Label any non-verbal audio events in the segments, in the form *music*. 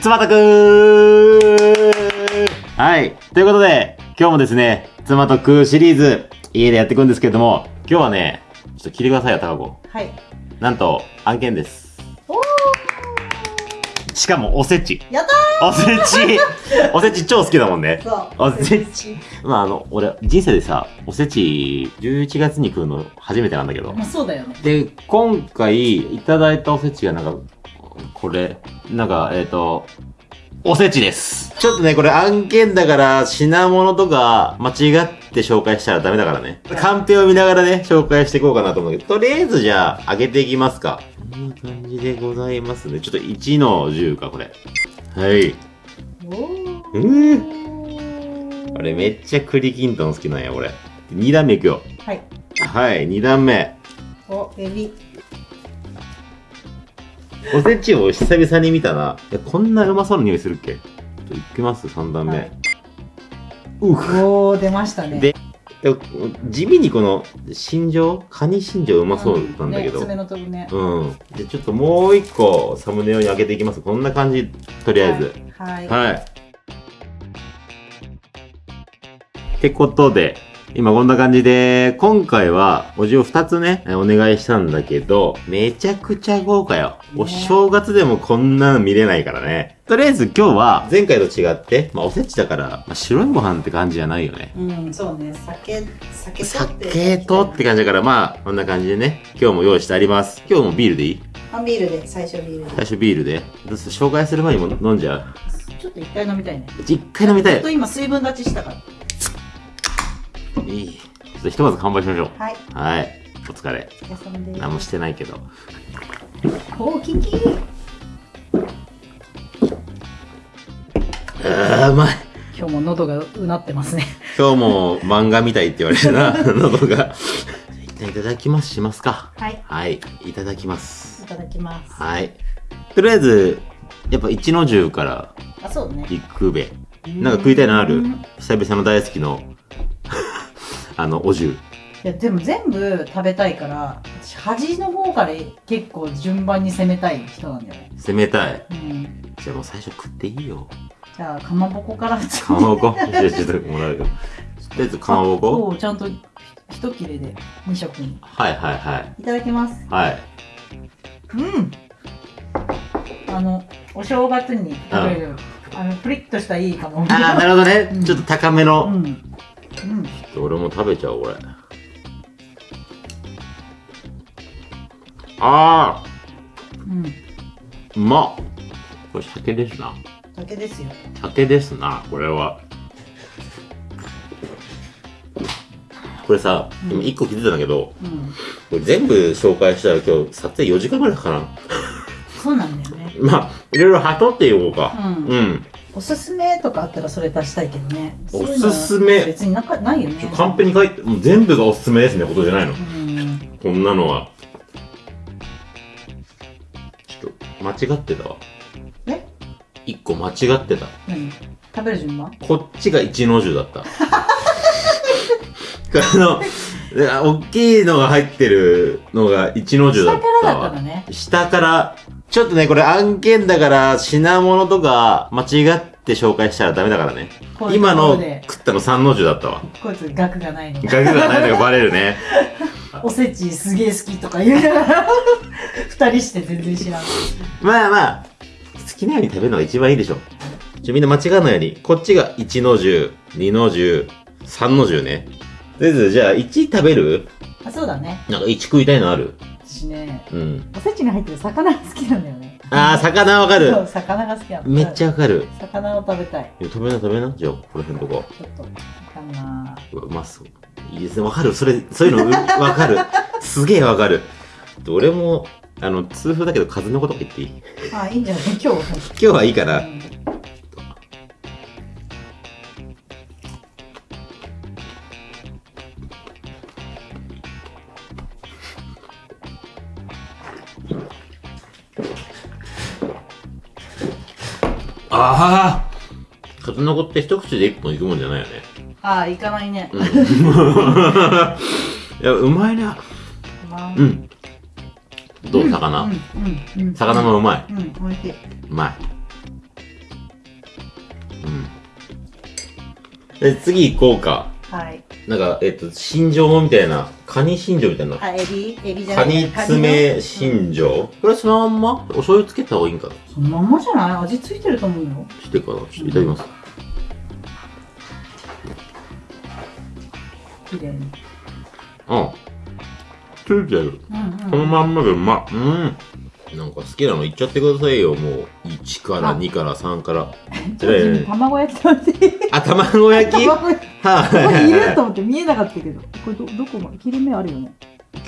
つまたくーはい。ということで、今日もですね、妻と食うシリーズ、家でやっていくんですけれども、今日はね、ちょっと聞いてくださいよ、高子。はい。なんと、案件です。しかも、おせち。やったおせち *laughs* おせち超好きだもんねー。そう。おせち。まあ、あの、俺、人生でさ、おせち、11月に食うの初めてなんだけど。まあそうだよね。で、今回、いただいたおせちがなんか、これ、なんか、えっ、と、おせちです。ちょっとね、これ案件だから、品物とか、間違って紹介したらダメだからね。カンペを見ながらね、紹介していこうかなと思うけど、とりあえずじゃあ、上げていきますか。こんな感じでございますね。ちょっと1の10か、これ。はい。おー。あれ、めっちゃ栗きんとん好きなんや、俺。2段目いくよ。はい。はい、2段目。お、エビ。おせちを久々に見たな。いやこんなうまそうな匂いするっけ？ちょっといきます、3段目。はいうふおー、出ましたね。でで地味にこの、新庄カニ新庄うまそうなんだけど。ね、爪の飛ぶね。うん。で、ちょっともう一個サムネをに開けていきます。こんな感じ、とりあえず。はい。はい。ってことで、今こんな感じで、今回はおじを2つね、えお願いしたんだけど、めちゃくちゃ豪華よ。お正月でもこんなの見れないからね。とりあえず今日は、前回と違って、まあおせちだから、まあ、白いご飯って感じじゃないよね。うん、そうね。酒、酒酒とって感じだから、まあ、こんな感じでね、今日も用意してあります。今日もビールでいい？あ、ビールで、最初ビールで。最初ビールで。どうする？紹介する前にも飲んじゃう？ちょっと一回飲みたいね。一回飲みたいちょっと。今水分立ちしたから。いい。ちょっとひとまず乾杯しましょう。はい。はい。お疲れ。お疲れ様です。何もしてないけど。おー、キキあー、うまい。今日も喉がうなってますね。今日も漫画みたいって言われるな、*laughs* 喉が。一旦いただきますしますか。はい。はい。いただきますい。ただきます。はい。とりあえず、やっぱ一の重からあ、そうね。行くべ。なんか食いたいのある？うん久々の大好きの、あの、お重。いやでも全部食べたいから私端の方から結構順番に攻めたい人なんだよね攻めたい。うんじゃあもう最初食っていいよ。じゃあかまぼこからかまぼこ？じゃあちょっともらうよ。とりあえずかまぼこ？をちゃんと一切れで2食にはいはいはい。いただきますはい。うんあのお正月に食べるあのプリッとしたいいかもああ、なるほどね。うんちょっと高めの。うんうん俺も食べちゃおう、これ。ああ、うんうまっ。これ酒ですな。酒ですよ酒ですな、これは。これさ、うん今1個気づいたんだけど、うんこれ全部紹介したら今日撮影4時間ぐらいかかな。そうなんだよね *laughs* まあ、いろいろはとっていこうか。うんうん。おすすめとかあったらそれ出したいけどねおすすめ別になかないよねカンペに書いて、もう全部がおすすめですね、ことじゃないの。うんこんなのは。ちょっと、間違ってたわ。え？一個間違ってた。何？食べる順番？こっちが一の重だった。*laughs* この、で大きいのが入ってるのが一の重だっ下からたわだったの。ね下から、ちょっとね、これ案件だから、品物とか間違って紹介したらダメだからね。今の食ったの三の重だったわ。こいつ額がないの額がないのがバレるね。*laughs* おせちすげえ好きとか言いながら二人して全然知らんまあまあ、好きなように食べるのが一番いいでしょ。ちょ、みんな間違わないように、こっちが1の10、2の10、3の10ね。とりあえず、じゃあ1食べる？あそうだねなんか1食いたいのある？私ねうん。おせちに入ってる魚が好きなんだよねあー、魚わかる。魚が好きなのめっちゃわかる。魚を食べたいいや食べな食べな。じゃあ、この辺とか。ちょっとかなうまそう。いいですね。わかる。それ、そういうのう *laughs* わかる。すげえわかる。で俺も、あの、痛風だけど風のこと言っていい？あいいんじゃない？今日今日はいいかな。うんの子って一口で一本いくもんじゃないよね。あ行かないねうん。*laughs* いや、うまいな。まあうん。どう魚、うんうんうん魚もうまい。うん美味しいうまい。うん。で、次行こうか。はいなんか、えっと、新庄もみたいな、カニ新庄みたいな。あエビ？エビじゃなカいニ爪新庄これそのまんま？お醤油つけた方がいいんかな？そのまんまじゃない？味ついてると思うよしてかな？ちょっといただきます。綺麗にうん。ついてる。うんこのまんまでうまっ。うん。なんか好きなの言っちゃってくださいよ、もう。1からあ2から3から。*laughs* 卵焼きあ、卵焼き？*laughs* はこれいるとい。思って見えなかったけどこれどどこまで切れ目あるよね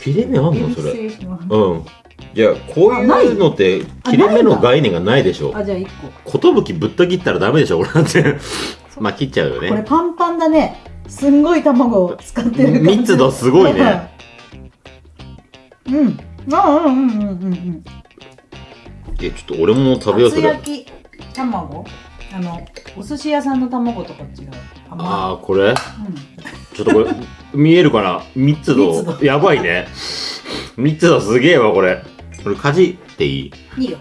切れ目あんの？それ。失礼しますうん。じゃあ、こういうのって、切れ目の概念がないでしょ？あじゃあ1個ことぶきぶった切ったらダメでしょ、これだって。*laughs* まあ、切っちゃうよこれね。パンパンだねすんごい卵を使ってる感じ。密度すごいね。うん。あうんうんうんうんうん。え、ちょっと俺も食べよう、そ厚れ。焼き卵？あのお寿司屋さんの卵とか違う？ああ、これ？うちょっとこれ、見えるかな？密度。やばいね。密度すげえわ、これ。これ、かじっていい？んいいよ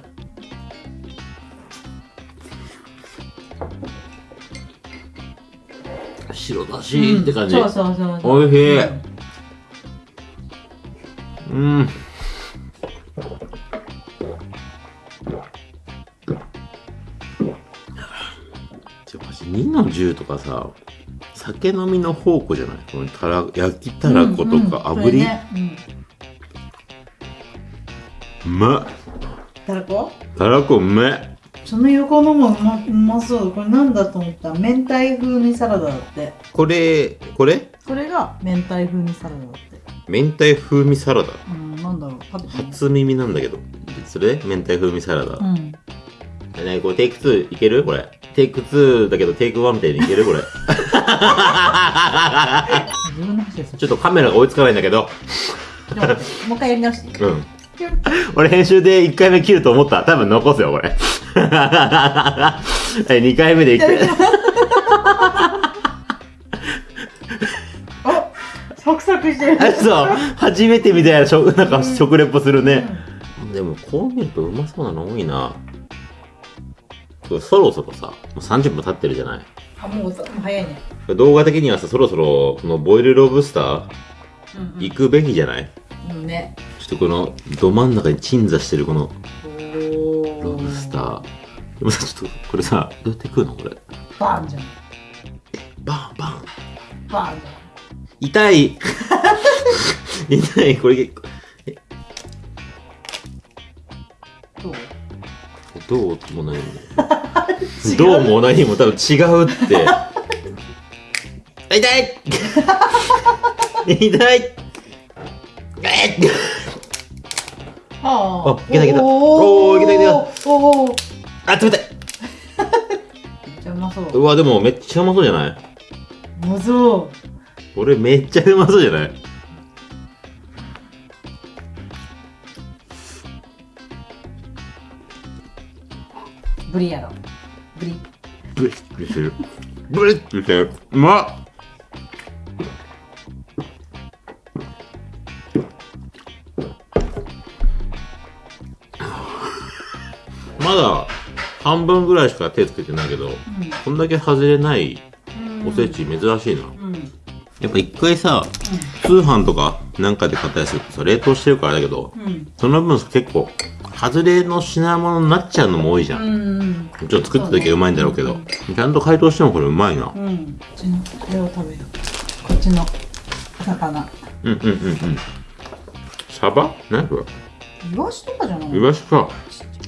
白だしって感じ。そうそうそうそう。おいしい。うん。うん。ちょマジ2の10とかさ、酒飲みの宝庫じゃない？このたら焼きたらことかうんうん炙り、これね。うん。うまっ。たらこ？たらこうめえその横のもうまうまそうこれなんだと思った。ら明太風味サラダだって。これこれ？これが明太風味サラダだって。明太風味サラダ。うんなんだろう。食べてみよ初耳なんだけど。それ？明太風味サラダ、ううん。えねこれテイク2いける？これ。テイク2だけどテイク1みたいにいける？これ。*laughs* 自分の話ですちょっとカメラが追いつかないんだけど。ちょっと待って。もう一回やり直してうん *laughs* 俺編集で1回目切ると思った。多分残すよこれ。*laughs* え2回目でいく。あサクサクしてる。あ *laughs* そう。初めてみたいな食なんか食レポするね、でもこう見るとうまそうなの多いな。そろそろさもう30分経ってるじゃない。あもう早いね。動画的にはさそろそろこのボイルロブスターうん行くべきじゃない、うんうんねとこのど真ん中に鎮座してるこのおロブスター。でもさちょっとこれさどうやって食うの？これ。バーンじゃん。バンバン。バーンじ痛い。痛い。これ結構。どう？も何もどうも何 *laughs* も多分違うって。痛い。*laughs* 痛い。えっあ。あいけたいけた。おおーいけたいけた。おおあ冷たい。めっちゃうまそう。うわでもめっちゃうまそうじゃない？うまそ俺めっちゃうまそうじゃない？うブリやろ。ブリ。ブリッとしてる。ブリッとしてる。うまっ半分ぐらいしか手つけてないけどこんだけ外れないうん。おせち珍しいな、やっぱ一回さ通販とかなんかで買ったりするとさ冷凍してるからだけどうん。その分結構外れの品物になっちゃうのも多いじゃん、うんちょっと作った時はうまいんだろうけどちゃんと解凍してもこれうまいな。うん。こっちのこれを食べよう。こっちの魚。うんうんうんうん。サバ？何これ？イワシとかじゃないイワシか。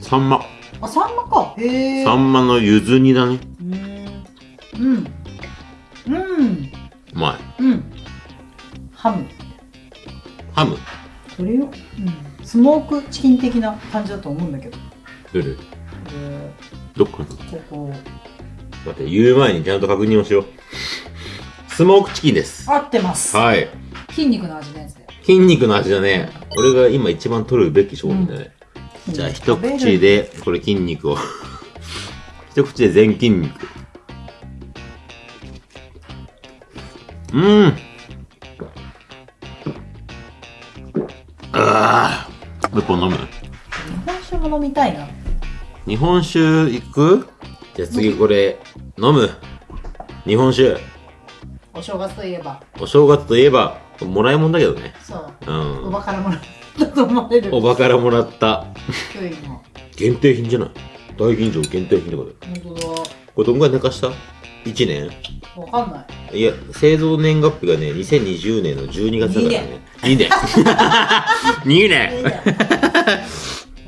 サンマあサンマか。へえサンマのゆず煮だね。うん。うん。うん。うまい。うん。ハム。ハム？それよ、うん、スモークチキン的な感じだと思うんだけど。どれ？でどっかここ。待って言う前にちゃんと確認をしよう。スモークチキンです。合ってます。はい。筋肉の味のやつだよ。筋肉の味だね。俺が今一番取るべき商品だね、じゃあ一口でこれ筋肉を *laughs* 一口で全筋肉うんああう一本飲む？日本酒も飲みたいな。日本酒行く？じゃあ次これ、飲む。日本酒。お正月といえば。お正月といえば、もらいもんだけどね。そう。うん。おばからもらったと思われる。おばからもらった。低いの。限定品じゃない？大吟醸限定品とかで。本当だ。これどんぐらい寝かした ?1 年？わかんない。いや、製造年月日がね、2020年の12月だからね。2年。2年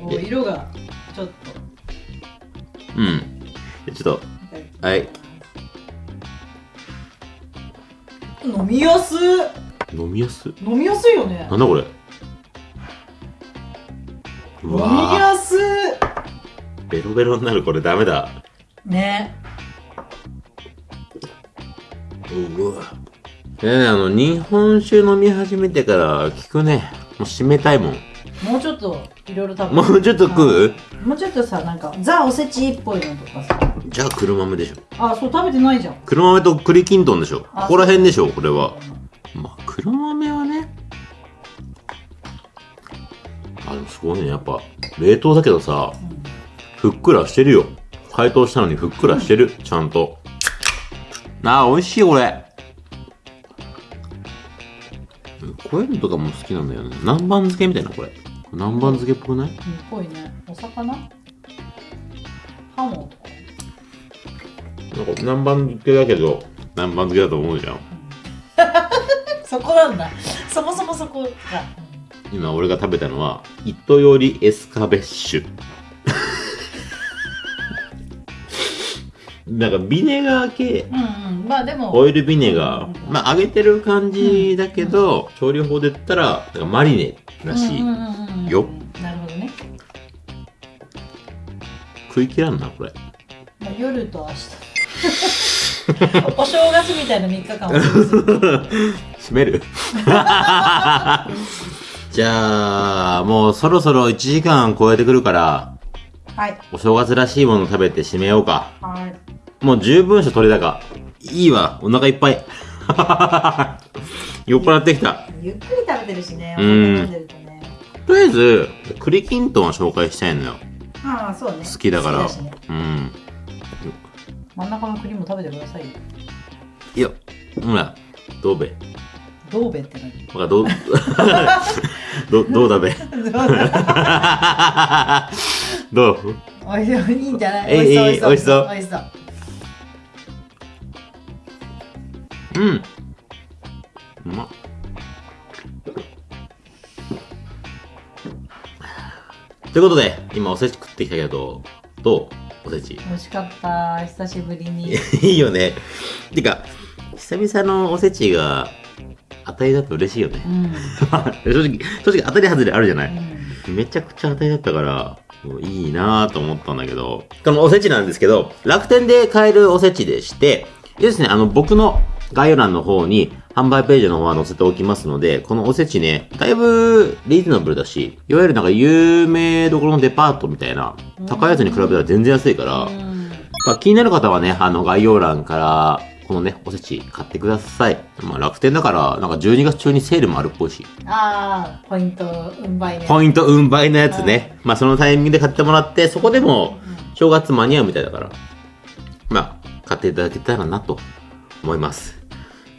*laughs* お色がちょっと。うん。ちょっと、はい。飲みやすい飲みやす？い。飲みやすいよねなんだこれ？う飲み。やすいベロベロになるこれダメだ。ねうわ。えね、あの、日本酒飲み始めてから聞くね。もう締めたいもん。もうちょっといろいろ食べもうちょっと食う？もうちょっとさなんかザおせちっぽいのとかさじゃあ黒豆でしょ。あそう食べてないじゃん黒豆と栗きんとんでしょ。こあこら辺でしょ、これは。まあ、黒豆はね。ごいね。やっぱ、冷凍だけどさ、ふっくらしてるよ。解凍したのにふっくらしてる。ちゃんと。あー、美味しい、これ。こういうのとかも好きなんだよね。南蛮漬けみたいな、これ。南蛮漬けっぽくない？うんっぽいねお魚？ハモ？とかなんか南蛮漬けだけど、南蛮漬けだと思うじゃん。*laughs* そこなんだそもそもそこが今俺が食べたのは、糸よりエスカベッシュ。*laughs* なんかビネガー系、うんうん。まあでもオイルビネガー。まあ揚げてる感じだけど、調理法で言ったら、マリネらしい。うんうんうんうん。よ。なるほどね、食い切らんな、これ。まあ、夜と明日。*laughs* お正月みたいな3日間を *laughs* 閉めるじゃあ、もうそろそろ1時間超えてくるから、はいお正月らしいもの食べて締めようか。はいもう十分し取れ高。いいわ、お腹いっぱい。*laughs* 酔っ払ってきた。ゆっくり食べてるしねおうん酒飲んでるとねとりあえず、栗きんとんは紹介したいのよ。ああそうね好きだから。ねうん。真ん中の栗も食べてくださいよいや、ほら、どうべ。どうべって何？わかどう、*laughs* ど、どうだべ？どう？おいしそういいんじゃない？えいしそう美味しそう美味しそううん。うまっ。ということで、今おせち食ってきたけど、どう？おせち。美味しかった久しぶりに *laughs* いいよね。てか、久々のおせちが当たりだと嬉しいよね。う。ん、*laughs* 正直、正直当たり外れあるじゃない。うん、めちゃくちゃ当たりだったから、いいなぁと思ったんだけど、このおせちなんですけど、楽天で買えるおせちでして、ですね、あの、僕の概要欄の方に販売ページの方は載せておきますので、このおせちね、だいぶリーズナブルだし、いわゆるなんか有名どころのデパートみたいな、高いやつに比べたら全然安いから、うん。まあ、気になる方はね、あの、概要欄から、このね、おせち買ってください。まあ、楽天だから、なんか12月中にセールもあるっぽいし。ああポイント運売ねポイント運売のやつね。まあ、そのタイミングで買ってもらって、そこでも、正月間に合うみたいだから。まあ、買っていただけたらなと思います。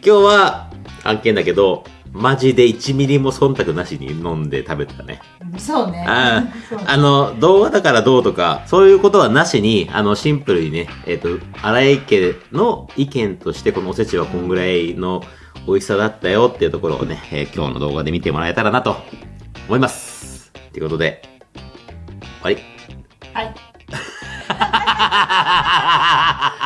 今日は、案件だけど、マジで1ミリも忖度なしに飲んで食べてたね。そうねああの、動画だからどうとか、そういうことはなしに、あの、シンプルにね、えっ、と、荒井家の意見として、このおせちはこんぐらいの美味しさだったよっていうところをね、えー今日の動画で見てもらえたらなと思います。ということで、終わり。はい *laughs*